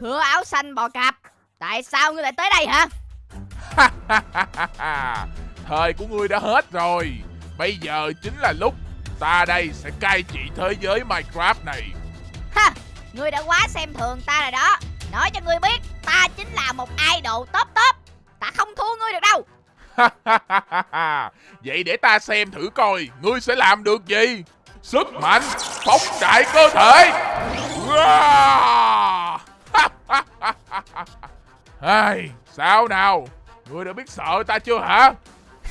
Khứa áo xanh bò cạp. Tại sao ngươi lại tới đây hả? Thời của ngươi đã hết rồi. Bây giờ chính là lúc Ta đây sẽ cai trị thế giới Minecraft này. Ha Ngươi đã quá xem thường ta rồi đó. Nói cho ngươi biết Ta chính là một idol top top. Ta không thua ngươi được đâu. Vậy để ta xem thử coi Ngươi sẽ làm được gì? Sức mạnh Phóng đại cơ thể Ai, Sao nào? Ngươi đã biết sợ ta chưa hả?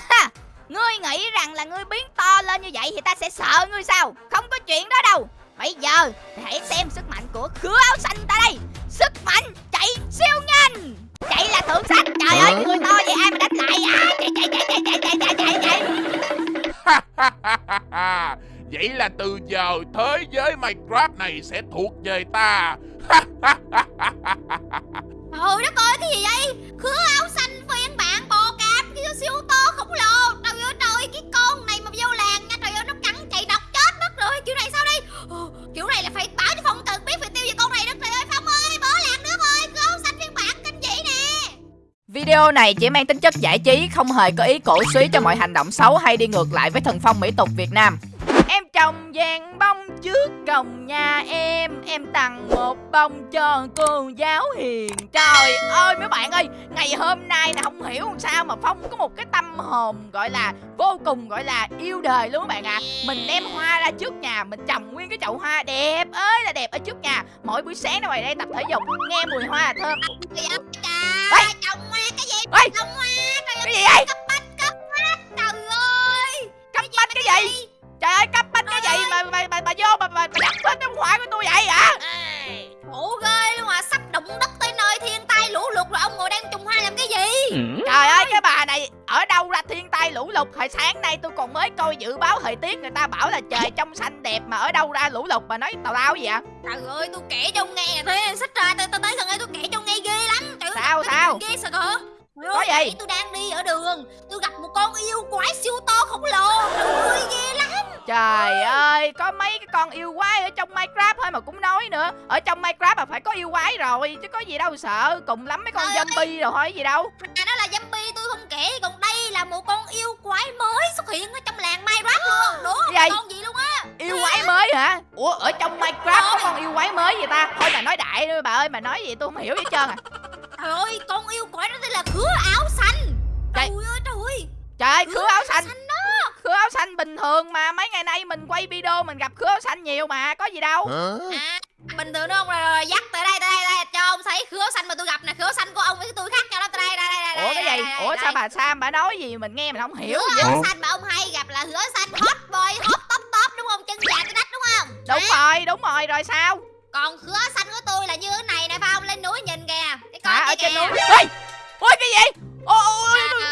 Ha Ngươi nghĩ rằng là ngươi biến to lên như vậy Thì ta sẽ sợ ngươi sao? Không có chuyện đó đâu. Bây giờ hãy xem sức mạnh của khứa áo xanh ta đây. Sức mạnh chạy siêu nhanh. Chạy là thượng sách. Trời ơi người to vậy ai mà đánh lại? À Chạy chạy chạy chạy chạy chạy chạy chạy chạy. Vậy là từ giờ thế giới Minecraft này sẽ thuộc về ta Trời đất ơi cái gì vậy? Khứa áo xanh phiên bản bò cạp Cái siêu to khổng lồ. Trời ơi trời cái con này mà vô làng nha Trời ơi nó cắn chạy độc chết mất rồi. Kiểu này sao đây? Ồ, Kiểu này là phải báo cho phong tần biết phải tiêu diệt con này đó. Trời ơi Phong ơi bỏ làng nước ơi Khứa áo xanh phiên bản kinh dị nè. Video này chỉ mang tính chất giải trí, không hề có ý cổ suý cho mọi hành động xấu hay đi ngược lại với thần phong mỹ tục Việt Nam. Em trồng vàng bông trước cổng nhà em. Em tặng một bông cho cô giáo hiền. Trời ơi mấy bạn ơi Ngày hôm nay là không hiểu làm sao mà Phong có một cái tâm hồn gọi là Vô cùng gọi là yêu đời luôn các bạn ạ. À. Mình đem hoa ra trước nhà Mình trồng nguyên cái chậu hoa đẹp ơi là đẹp ở trước nhà. Mỗi buổi sáng ra ngoài đây tập thể dục Nghe mùi hoa thơm. Trời ơi trồng hoa cái gì. Trồng hoa Cái gì vậy? Cấp bách cấp bách Trời ơi. Cấp bách cái gì Trời ơi cấp bách cái gì mà mà mà, mà vô mà mà, mà đập hết trong hoa của tôi vậy hả? Khổ ghê luôn à Sắp động đất tới nơi thiên tai lũ lụt rồi Ông ngồi đang trồng hoa làm cái gì? Trời ơi cái bà này ở đâu ra thiên tai lũ lụt? Hồi sáng nay tôi còn mới coi dự báo thời tiết Người ta bảo là trời trong xanh đẹp mà ở đâu ra lũ lụt mà nói tào lao gì vậy? Trời ơi tôi kể cho ông nghe Thế xích ra tôi, tôi tới gần đây tôi kể cho ông nghe ghê lắm. Trời Sao, sao? Ghê sợ hả? Có gì? tôi đang đi ở đường. Tôi gặp một con yêu quái siêu to khổng lồ. Trời ơi ghê lắm Trời ơi có mấy cái con yêu quái ở trong Minecraft thôi mà cũng nói nữa. Ở trong Minecraft mà phải có yêu quái rồi Chứ có gì đâu sợ. Cùng lắm mấy con Trời zombie rồi thôi gì đâu. À đó là zombie tôi không kể. Còn đây là một con yêu quái mới xuất hiện ở trong làng Minecraft luôn. Đố không Gì? con gì luôn á. Yêu quái mới hả? Ủa ở trong Minecraft có con yêu quái mới vậy ta? Thôi bà nói đại nữa bà ơi bà nói gì tôi không hiểu gì hết trơn à. Trời ơi con yêu quái đó tên là khứa áo xanh. Trời. Trời ơi trời ơi Trời ơi khứa áo xanh. Xanh đó. Khứa áo xanh bình thường mà Mấy ngày nay mình quay video mình gặp khứa áo xanh nhiều mà Có gì đâu. À bình thường đúng không? Rồi, rồi dắt tới đây tới đây, đây. Cho ông thấy khứa xanh mà tôi gặp nè khứa xanh của ông với tôi khác nhau đó. Tới đây đây đây đây Ủa cái gì? đây, Ủa đây, sao đây. bà Sam bà nói gì mình nghe mình không hiểu Hứa gì áo xanh mà ông hay gặp là hứa xanh hot boy hot top top đúng không? Chân dài tới đất đúng không? Đúng rồi đúng rồi rồi sao? Còn hứa xanh của tôi là như thế này nè phong lên núi nhìn kìa. Cái con kia ở trên kìa. núi. Ôi Ôi cái gì? Ôi ôi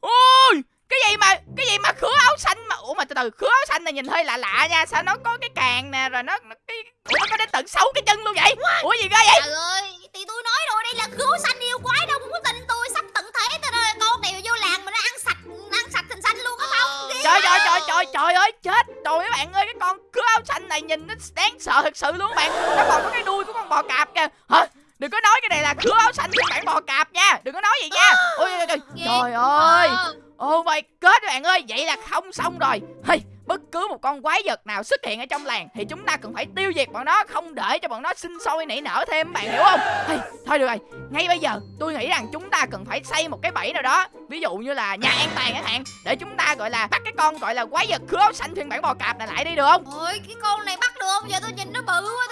ôi, cái gì mà cái gì mà khứa áo xanh mà ủa mà từ từ khứa áo xanh này nhìn hơi lạ lạ nha sao nó có cái càng nè rồi nó, nó cái ủa nó có đến tận sáu cái chân luôn vậy? Ủa gì ghê vậy? Trời ơi thì tôi nói rồi đây là khứa xanh yêu quái đâu không có tin tôi sắp tận thế tôi rồi con này vô làng mà nó ăn sạch ăn sạch thành xanh luôn á không? Ghê trời trời trời trời trời ơi chết rồi các bạn ơi cái con khứa áo xanh này nhìn nó đáng sợ thật sự luôn các bạn. Nó còn có cái đuôi của con bò cạp kìa. Hả có nói cái này là khứa áo xanh phiên bản bò cạp nha đừng có nói gì nha. Ôi trời, trời, ơi. Oh my god bạn ơi Vậy là không xong rồi. Hey, Bất cứ một con quái vật nào xuất hiện ở trong làng Thì chúng ta cần phải tiêu diệt bọn nó Không để cho bọn nó sinh sôi nảy nở thêm bạn hiểu không? Hey, Thôi được rồi. Ngay bây giờ tôi nghĩ rằng chúng ta cần phải xây một cái bẫy nào đó. Ví dụ như là nhà an toàn chẳng hạn Để chúng ta gọi là bắt cái con gọi là quái vật khứa áo xanh phiên bản bò cạp này lại đi được không? Ôi cái con này bắt được không? Giờ tôi nhìn nó bự quá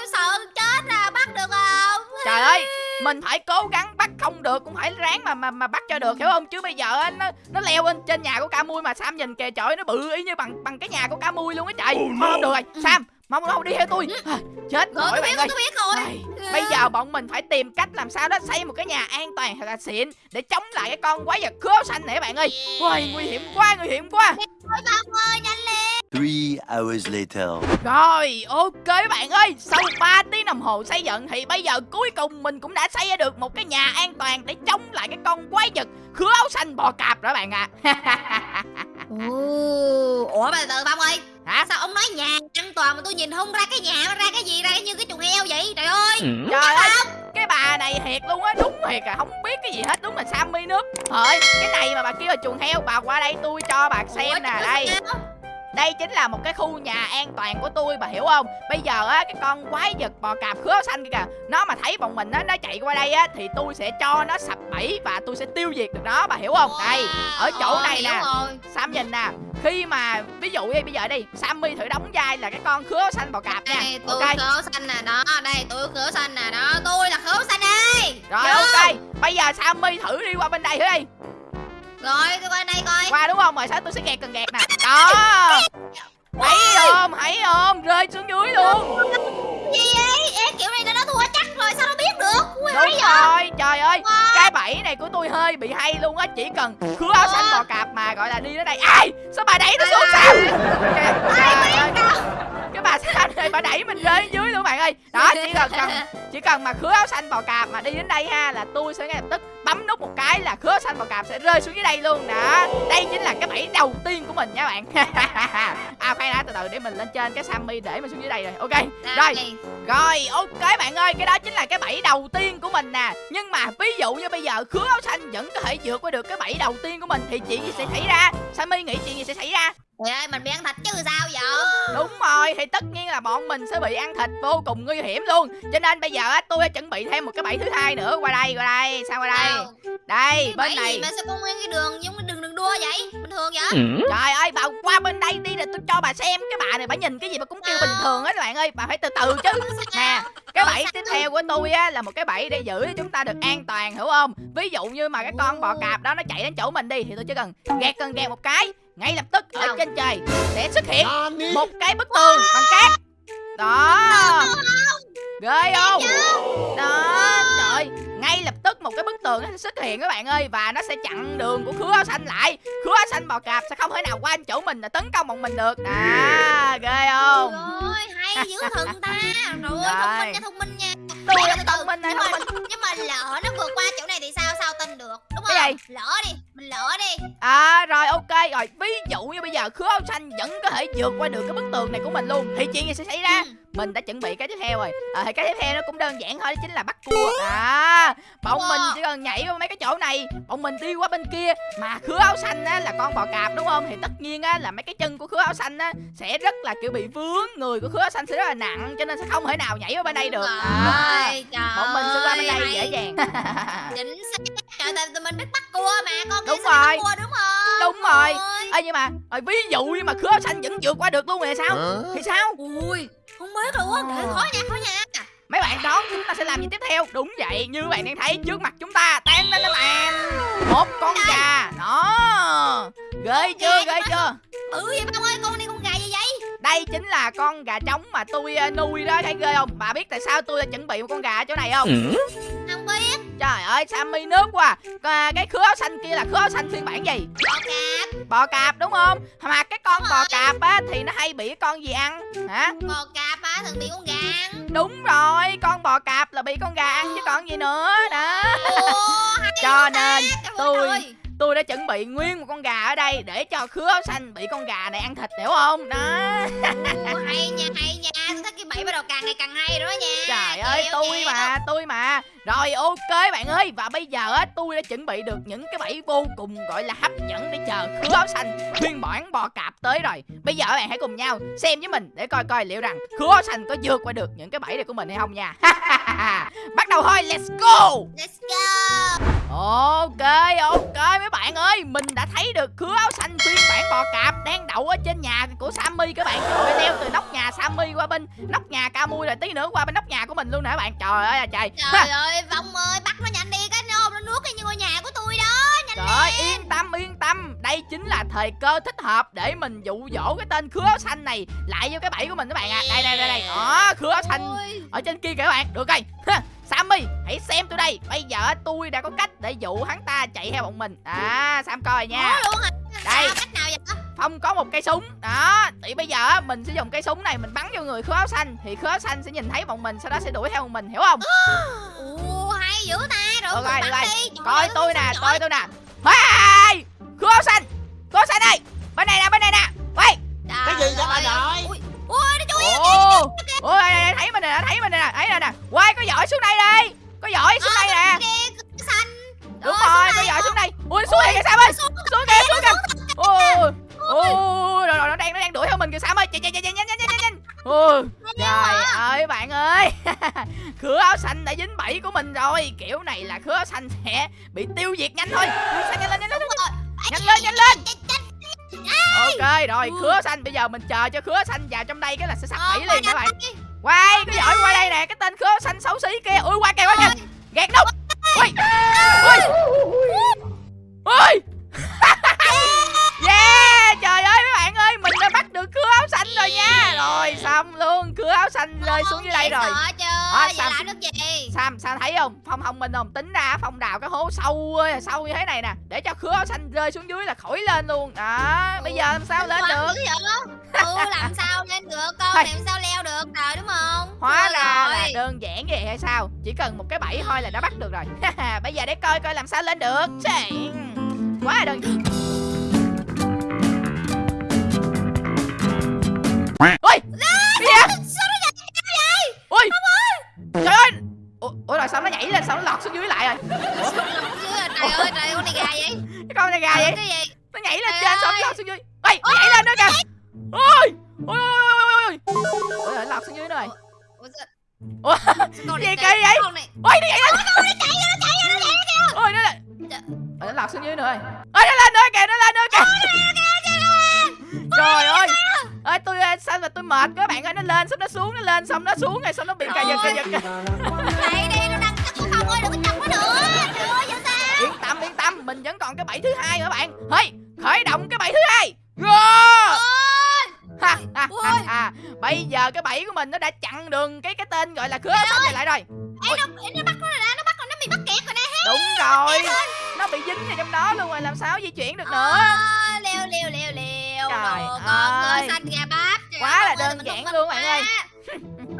Mình phải cố gắng bắt không được Cũng phải ráng mà mà, mà bắt cho được hiểu không? Chứ bây giờ á, nó nó leo lên trên nhà của ca mui Mà Sam nhìn kìa trời nó bự y như bằng bằng cái nhà của ca mui luôn á trời. Thôi không được rồi Sam Mong đâu đi theo tôi. À, Chết Rồi rồi tôi biết ơi. tôi biết rồi. Ai, Bây giờ bọn mình phải tìm cách làm sao đó xây một cái nhà an toàn thật là xịn để chống lại cái con quái vật khứa xanh này các bạn ơi. Ôi nguy hiểm quá, nguy hiểm quá. Ơi nhanh lên Three hours later. Rồi, ok các bạn ơi, sau 3 tiếng đồng hồ xây dựng thì bây giờ cuối cùng mình cũng đã xây ra được một cái nhà an toàn để chống lại cái con quái vật khứa áo xanh bò cạp đó bạn ạ. À. Ủa mà từ từ Phong ơi Hả? Sao ông nói nhà an toàn mà tôi nhìn không ra cái nhà nó ra cái gì ra như cái chuồng heo vậy Trời ơi Trời ơi, cái bà này thiệt luôn á đúng thiệt à không biết cái gì hết đúng là sammy nước thôi cái này mà bà kêu là chuồng heo bà qua đây tôi cho bà xem Ủa, nè đây sao? Đây chính là một cái khu nhà an toàn của tôi bà hiểu không? Bây giờ á cái con quái vật bò cạp khứa xanh kia kìa nó mà thấy bọn mình á nó chạy qua đây á thì tôi sẽ cho nó sập bẫy và tôi sẽ tiêu diệt được nó bà hiểu không? Đây ở chỗ Ờ, này nè. rồi. sam nhìn nè khi mà ví dụ như bây giờ đi sammy thử đóng vai là cái con khứa xanh bò cạp nha. Đây, tôi ok. khứa xanh nè đó đây tôi khứa xanh nè đó tôi là khứa xanh đây. Rồi Vô. ok. Bây giờ sammy thử đi qua bên đây thử đi rồi tôi qua đây coi. Qua đúng không? Rồi sao tôi sẽ gạt cần gạt nè. Đó. Thấy không? Thấy không? Rơi xuống dưới luôn. Gì vậy? Em kiểu này là nó thua chắc rồi sao nó biết được? Ui, đúng vậy? rồi. Trời ơi cái bẫy này của tôi hơi bị hay luôn á. Chỉ cần khứa áo xanh bò cạp mà gọi là đi đến đây. Ai? Sao bà đẩy nó xuống sao? Trời ơi, bà sao này bà đẩy mình rơi dưới luôn bạn ơi. Đó chỉ cần cần chỉ cần mà khứa áo xanh bò cạp mà đi đến đây ha là tôi sẽ ngay lập tức bấm nút một cái là khứa xanh bò cạp sẽ rơi xuống dưới đây luôn. Đó đây chính là cái bẫy đầu tiên của mình nha bạn. À khoan đã từ từ để mình lên trên cái sammy để mình xuống dưới đây rồi. Ok rồi. Đây. rồi ok bạn ơi cái đó chính là cái bẫy đầu tiên của mình nè. Nhưng mà ví dụ như bây giờ khứa áo xanh vẫn có thể vượt qua được cái bẫy đầu tiên của mình thì chuyện gì sẽ xảy ra? Sammy nghĩ chuyện gì sẽ xảy ra Trời ơi mình bị ăn thịt chứ sao vậy? Đúng rồi, thì tất nhiên là bọn mình sẽ bị ăn thịt vô cùng nguy hiểm luôn. Cho nên bây giờ á, tôi đã chuẩn bị thêm một cái bẫy thứ hai nữa. Qua đây, qua đây, sao qua đây? Đây, Cái bên này. mà sao có nguyên cái đường giống cái đường đường đua vậy? Bình thường vậy? Trời ơi, bà qua bên đây đi để tôi cho bà xem Cái bà này bà nhìn cái gì mà cũng kêu bình thường hết các bạn ơi. Bà phải từ từ chứ. Nè, cái bẫy tiếp theo của tôi á là một cái bẫy để giữ cho chúng ta được an toàn hiểu không? Ví dụ như mà cái con bò cạp đó nó chạy đến chỗ mình đi thì tôi chỉ cần gạt cần gạt một cái ngay lập tức ở Đâu? trên trời sẽ xuất hiện một cái bức tường bằng cát. Đó. Ghê không? Đó một cái bức tường nó sẽ xuất hiện các bạn ơi và nó sẽ chặn đường của khứa áo xanh lại. Khứa áo xanh bò cạp sẽ không thể nào qua đến chỗ mình để tấn công bọn mình được. À ghê không? Rồi hay dữ thần ta. Rồi Rồi. thông minh nha thông minh nha tôi là từ, thông minh này nhưng thông mà, minh nhưng mà lỡ nó vượt qua chỗ này thì sao? Sao tin được? Đúng không? Cái gì? lỡ đi mình lỡ đi. À rồi ok. Rồi Ví dụ như bây giờ khứa áo xanh vẫn có thể vượt qua được cái bức tường này của mình luôn Thì chuyện gì sẽ xảy ra? Ừ. Mình đã chuẩn bị cái tiếp theo rồi. À, thì Cái tiếp theo nó cũng đơn giản thôi Đó chính là bắt cua. À Bọn Wow. mình chỉ cần nhảy vào mấy cái chỗ này Bọn mình đi qua bên kia. Mà khứa áo xanh á là con bò cạp đúng không? Thì tất nhiên á là mấy cái chân của khứa áo xanh á Sẽ rất là kiểu bị vướng. Người của khứa áo xanh sẽ rất là nặng Cho nên sẽ không thể nào nhảy vào bên đây được. à, Rồi, Bọn mình sẽ qua bên đây ơi, dễ dàng. Chính xác trời tại tụi mình biết bắt cua mà con kia Đúng rồi. bắt cua đúng không? Đúng rồi. Ê nhưng mà rồi ví dụ như mà khứa xanh vẫn vượt qua được luôn rồi sao? Thì sao? Ui không biết luôn á Để khó nha khó nha. Mấy bạn đoán chúng ta sẽ làm gì tiếp theo? Đúng vậy như bạn đang thấy trước mặt chúng ta Tan lên lên bàn Một con gà Đó. Ghê chưa ghê chưa? Ừ vậy bông ơi con đi con Đây chính là con gà trống mà tôi ờ, nuôi đó Thấy ghê không? Bà biết tại sao tôi đã chuẩn bị một con gà ở chỗ này không? Không biết. Trời ơi Sammy nước quá. À, Cái khứa áo xanh kia là khứa áo xanh phiên bản gì? Bò cạp. Bò cạp đúng không? Mà cái con bò cạp á Thì nó hay bị con gì ăn? Hả? Bò cạp á thường bị con gà ăn. Đúng rồi Con bò cạp là bị con gà ăn chứ còn gì nữa Đó. Hay Cho nên tôi-. Tôi đã chuẩn bị nguyên một con gà ở đây Để cho khứa áo xanh bị con gà này ăn thịt, hiểu không? Đó. Hay nha hay nha. Tôi bẫy bắt đầu càng ngày càng hay rồi đó nha. Trời ơi Chịu, tôi chịu. mà tôi mà. Rồi ok bạn ơi. Và bây giờ á tôi đã chuẩn bị được những cái bẫy vô cùng gọi là hấp dẫn Để chờ khứa áo xanh phiên bản bò cạp tới rồi. Bây giờ các bạn hãy cùng nhau xem với mình Để coi coi liệu rằng khứa áo xanh có vượt qua được những cái bẫy này của mình hay không nha. Bắt đầu thôi let's go. Let's go. Ok ok mấy bạn ơi. Mình đã thấy được khứa áo xanh phiên bản bò cạp Đang đậu ở trên nhà của Sammy các bạn. Trời nhà Sammy qua bên nóc nhà Camui rồi tí nữa qua bên nóc nhà của mình luôn nè các bạn. Trời ơi là trời. Ha, trời ơi vong ơi bắt nó nhanh đi cái nôm nó nuốt cái như ngôi nhà của tôi đó nhanh Trời ơi yên tâm yên tâm. Đây chính là thời cơ thích hợp Để mình dụ dỗ cái tên khứa áo xanh này Lại vô cái bẫy của mình các bạn ạ. Đây đây đây đây. Đó khứa áo xanh Ôi, ở trên kia kìa các bạn. Được rồi. Ha, Sammy hãy xem tôi đây. Bây giờ tôi đã có cách để dụ hắn ta chạy theo bọn mình. À Sam coi nha. Luôn hả? Đây. Cách nào vậy? Phong có một cây súng. Đó thì bây giờ á, mình sẽ dùng cây súng này mình bắn vô người khứa áo xanh. Thì khứa áo xanh sẽ nhìn thấy bọn mình sau đó sẽ đuổi theo bọn mình hiểu không? Ồ hay dữ ta. Rồi được cứ rồi được bắn rồi. đi. Coi tôi nè coi tôi nè. Hey! khứa áo xanh. Khứa áo xanh ơi bên này nè bên này nè. Quay Cái gì vậy bà nội? Ui, ui nó chui ôi này, thấy mình nè thấy mình nè. Thấy nè nè. Quay có giỏi xuống đây đi. Có giỏi xuống đây nè. Đúng rồi có giỏi xuống đây. Ui xuống đây kìa sam ơi. Xuống kìa xuống kìa. ôi ôi rồi nó đang nó đang đuổi theo mình kìa sao ơi. Chạy chạy chạy nhanh nhanh nhanh nhanh. Ôi trời ơi bạn ơi. Khứa áo xanh đã dính bẫy của mình rồi. Kiểu này là khứa áo xanh sẽ bị tiêu diệt nhanh thôi. Nhanh lên nhanh lên nhanh lên. nhanh lên Ok rồi khứa áo xanh bây giờ mình chờ cho khứa xanh vào trong đây cái là sẽ sắp bẫy liền các bạn. Quay cái giỏi qua đây nè cái tên khứa xanh xấu xí kia. Ui qua kìa qua kìa. Gạt nút. Ui. Ui. Ui. Yeah Trời ơi Mình đã bắt được khứa áo xanh rồi nha. Rồi xong luôn. Khứa áo xanh rơi xuống dưới đây rồi. Giờ Sam- làm được gì? Sam Sam thấy không? Phong không mình không? Tính ra Phong đào cái hố sâu ơi, sâu như thế này nè Để cho khứa áo xanh rơi xuống dưới là khỏi lên luôn. Đó Bây giờ làm sao lên được? Ừ làm sao lên được? Con Thôi. làm sao leo được rồi đúng không? Hóa Thôi ra rồi. là đơn giản vậy hay sao? Chỉ cần một cái bẫy thôi là đã bắt được rồi. Bây giờ để coi coi làm sao lên được. Chà, Quá đơn giản Ôi! Vậy Sao nó nhảy vậy? Ôi! Trời ơi! Ủa, Ủa rồi sao nó nhảy lên sao nó lọt xuống dưới lại rồi? Chứ, Trời ơi trời con này gà vậy? Cái con này gà vậy? Cái gì? Nó nhảy lên trên ơi. nó lọt xuống dưới. Ôi nó nhảy lên nữa kìa. Ôi! Ôi ôi ôi ôi ôi Ôi! Rồi lọt xuống dưới rồi. Ủa, sao- Ủa sao gì kỳ chạy- vậy? Ôi nó nhảy lên. Ôi nó lên. Trời. Ôi nó lọt xuống dưới nữa rồi. Ôi nó lên nữa kìa nó lên nữa kìa. Trời ơi ơi tôi ờ, sao mà tôi mệt các bạn ơi nó lên xong nó xuống nó lên xong nó xuống rồi xong nó bị cà giật cà giật kìa. Chạy đi nó đang cắt cái phòng ơi đừng có chọc nó nữa. Trời ơi sao sao? Yên tâm yên tâm mình vẫn còn cái bẫy thứ hai nữa bạn? Hey khởi động cái bẫy thứ hai. Go! ha, ha, ha, ha. bây giờ cái bẫy của mình nó đã chặn đường cái cái tên gọi là khứa xanh này lại rồi. Ê nó nó bắt nó rồi nè Nó bắt rồi nó bị mắc kẹt rồi nè đúng rồi. Nó bị dính vào trong đó luôn rồi làm sao di chuyển được nữa? À, leo leo leo leo Trời Đồ con ơi. xanh gà bắp. Trời Quá là đơn giản luôn bạn ơi.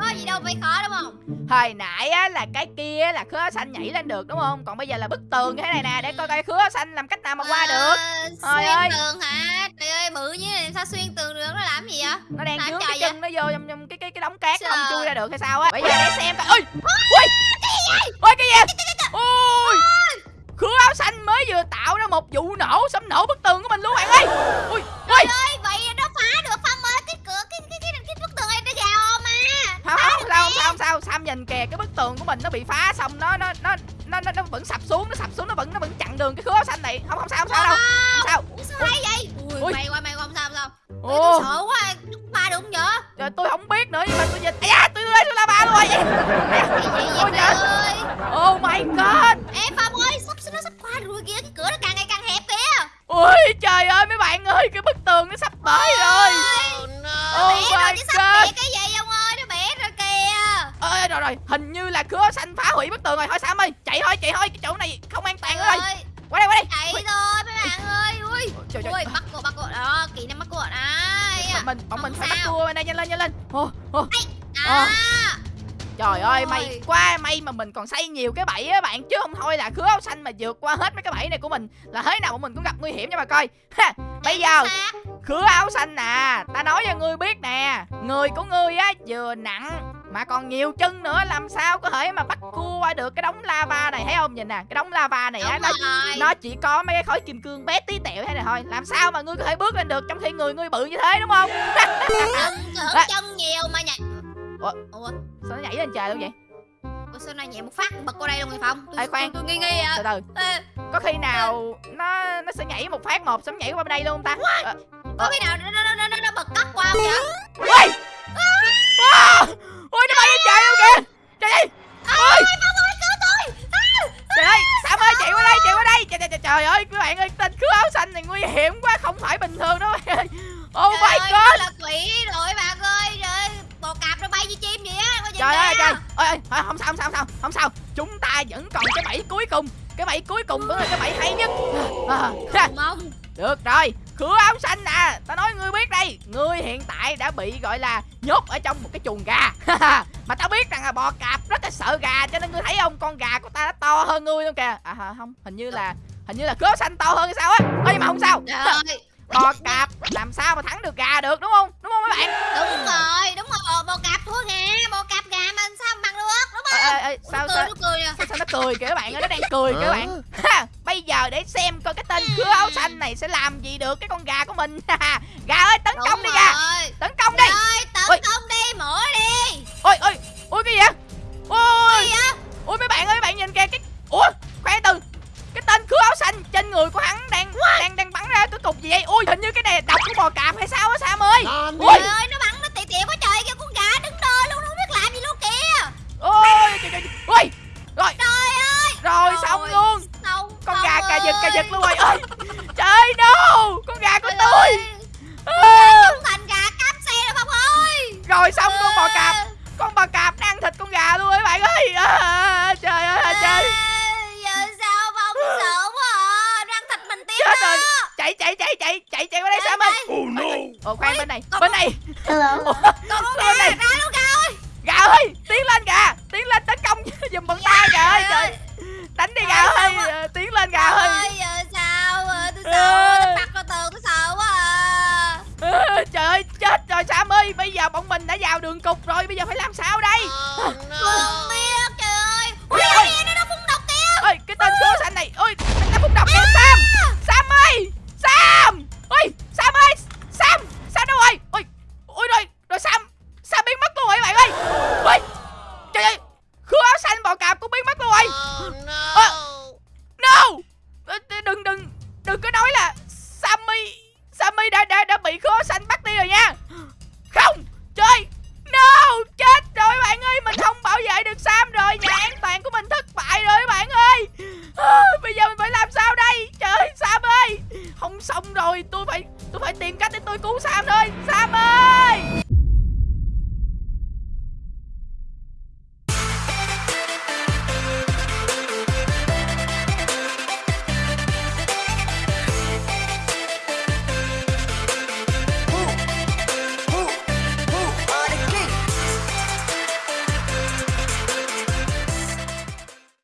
Có gì đâu phải khó đúng không? Hồi nãy á là cái kia là khứa xanh nhảy lên được đúng không? Còn bây giờ là bức tường như thế này nè để coi coi khứa xanh làm cách nào mà qua được. Ờ, Trời Xuyên ơi. tường hả? Trời ơi bự như này sao xuyên tường được? Nó làm gì vậy? Nó đang dướng cái chân nó vô trong, trong cái cái cái đống cát không chui ra được hay sao á. Bây giờ để xem coi. Ôi! Ôi ôi! Cái gì ôi! Khứa áo xanh mới vừa tạo ra một vụ nổ sấm nổ bức tường của mình luôn bạn ơi. Ui ui. ơi vậy nó phá được Phong ơi Cái cửa cái cái cái, cái bức tường này nó gào mà. Không không sao không sao không sao. Sam nhìn kìa cái bức tường của mình nó bị phá xong nó nó nó nó nó, nó vẫn sập xuống nó sập xuống nó vẫn nó vẫn chặn đường cái khứa áo xanh này. Không không sao không sao đâu. Không sao. Sao hay vậy? Ui, Ui. mày qua mày qua không sao không sao. Ồ. tôi sợ quá ba được không vậy? Trời, tôi không biết nữa nhưng mà tôi nhìn Ây da tôi rơi xuống lava luôn rồi vậy Ôi trời. ơi. Oh my god ơi ơi Cái bức tường nó sắp tới rồi. Oh Nó bể rồi my God. bể cái gì ông ơi? Nó bể rồi kìa. Ơi rồi rồi. Hình như là cửa xanh phá hủy bức tường rồi. Thôi Sam ơi chạy thôi chạy thôi. Cái chỗ này không an toàn rồi. ơi. Qua đây qua đây. Chạy Ui, thôi mấy bạn ơi. Ui. Trời ui bắt cô bắt cô đó kỹ năng bắt cô đấy Bọn mình bọn mình Không phải bắt sao. cua. Bên đây nhanh lên. Nhanh lên Ô, ô. à Trời ơi may quá may mà mình còn xây nhiều cái bẫy á bạn. Chứ không thôi là khứa áo xanh mà vượt qua hết mấy cái bẫy này của mình Là thế nào bọn mình cũng gặp nguy hiểm nha bà coi. Ha, Bây giờ khứa áo xanh à Ta nói cho ngươi biết nè Người của ngươi á vừa nặng Mà còn nhiều chân nữa Làm sao có thể mà bắt cua qua được cái đống lava này Thấy không? Nhìn nè Cái đống lava này á nó, rồi. nó chỉ có mấy cái khối kim cương bé tí tẹo thế này thôi. Làm sao mà ngươi có thể bước lên được Trong khi người ngươi bự như thế đúng không? À. chân nhiều mà nhảy Ủa? ủa Sao nó nhảy lên trời luôn vậy? Ủa sao này nhảy một phát bật qua đây luôn người phong? Tôi, Ê, khoan. tôi, tôi nghi nghi Từ à từ. Ê, Có khi nào nó nó sẽ nhảy một phát một Xong nhảy qua bên đây luôn không ta? Ờ, có khi nào nó nó nó nó, nó bật cắt qua không vậy? Ui! Wow Ui nó bay lên trời luôn kìa. Trời ơi cứu à, Trời ơi Sam ơi chạy qua đây chạy qua đây. Trời, trời, trời, ơi các bạn ơi Tên khứa áo xanh này nguy hiểm quá Không phải bình thường đâu bạn ơi. Oh trời my ơi, nó god. là quỷ rồi bạn bò cạp nó bay như chim vậy á Trời ơi trời. Ơi, ơi không? Sao không sao không sao không sao. Chúng ta vẫn còn cái bẫy cuối cùng. Cái bẫy cuối cùng vẫn là cái bẫy hay nhất. À, mong. Được rồi. Khứa áo xanh à Tao nói ngươi biết đây. Ngươi hiện tại đã bị gọi là Nhốt ở trong một cái chuồng gà. Mà tao biết rằng là bò cạp rất là sợ gà Cho nên ngươi thấy không? Con gà của ta nó to hơn ngươi luôn kìa. À hả, không. Hình như là Hình như là khứa xanh to hơn hay sao á? Nhưng mà không sao. Trời ơi Bò cạp làm sao mà thắng được gà được đúng không? Đúng không mấy bạn? Đúng rồi đúng rồi. Bò, cạp thua gà bò cạp gà mà sao bằng được đúng không? Ê, ê, sao nó cười sao? nó cười à? Sao, sao nó cười kìa các bạn ơi nó đang cười kìa các bạn. Ha, bây giờ để xem coi cái tên khứa áo xanh này sẽ làm gì được cái con gà của mình. Gà ơi tấn công đúng đi gà rồi. Tấn công đi. Ơi tấn Ui. công đi mở đi. Ôi ôi ôi cái gì vậy? Ôi ôi mấy bạn ơi mấy bạn nhìn kìa cái ủa khoan từ áo xanh trên người của hắn đang đang đang bắn ra cái cục gì vậy? Ôi hình như cái này độc của bò cạp hay sao á sam ơi? Ôi trời ơi nó bắn nó tỉa tỉa quá trời kìa con gà đứng đơ luôn nó không biết làm gì luôn kìa. Ôi trời, trời, trời. ôi rồi. Trời ơi! Rồi xong Ôi, luôn. xong con xong gà cà giật cà ơi. giật luôn rồi. Ơi trời no! Con gà của Trời tôi. ơi, À, chúng thành gà cám xe rồi Phong ơi rồi xong con bò cạp con bò cạp nó ăn thịt con gà luôn các bạn ơi à, trời ơi là trời Ê, giờ sao Phong sợ quá à răng thịt mình tiếp chết đó rồi chạy chạy chạy chạy chạy qua đây sam ơi. Oh no. ồ khoan bên này bên này. Hello. Con con gà này. ra luôn gà ơi gà ơi tiến lên gà tiến lên tấn công giùm bọn ta gà ơi trời. Đánh đi gà ơi sao Ờ, tiến lên gà ơi. sao à? tôi sợ tôi bắt vào tường tôi sợ quá à. Ờ, trời ơi chết rồi sam ơi. Bây giờ bọn mình đã vào đường cục rồi bây giờ phải làm sao đây